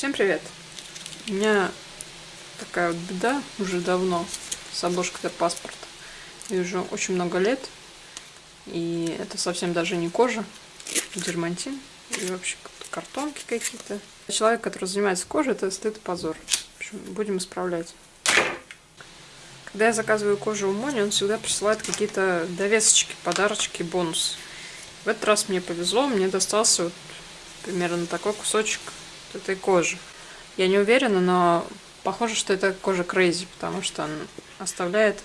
Всем привет! У меня такая вот беда уже давно с обложкой для паспорта. И уже очень много лет. И это совсем даже не кожа, дермантин и вообще картонки какие-то. Человек, который занимается кожей, это стыд и позор. В общем, будем исправлять. Когда я заказываю кожу у Мони, он всегда присылает какие-то довесочки, подарочки, бонус. В этот раз мне повезло, мне достался вот примерно такой кусочек этой кожи. Я не уверена, но похоже, что это кожа Crazy, потому что он оставляет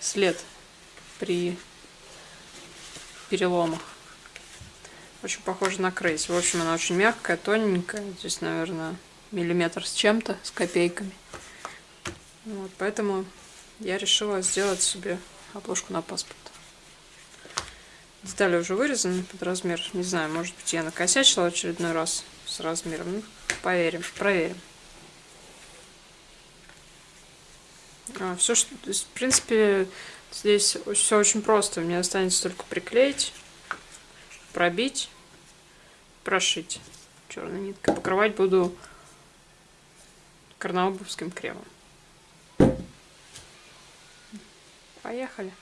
след при переломах. Очень похоже на Crazy. В общем, она очень мягкая, тоненькая. Здесь, наверное, миллиметр с чем-то, с копейками. Вот, поэтому я решила сделать себе обложку на паспорт. Детали уже вырезаны под размер. Не знаю, может быть, я накосячила очередной раз с размером. Ну, поверим, проверим. А, все, что, в принципе, здесь все очень просто. Мне останется только приклеить, пробить, прошить черной ниткой. Покрывать буду карнаубовским кремом. Поехали.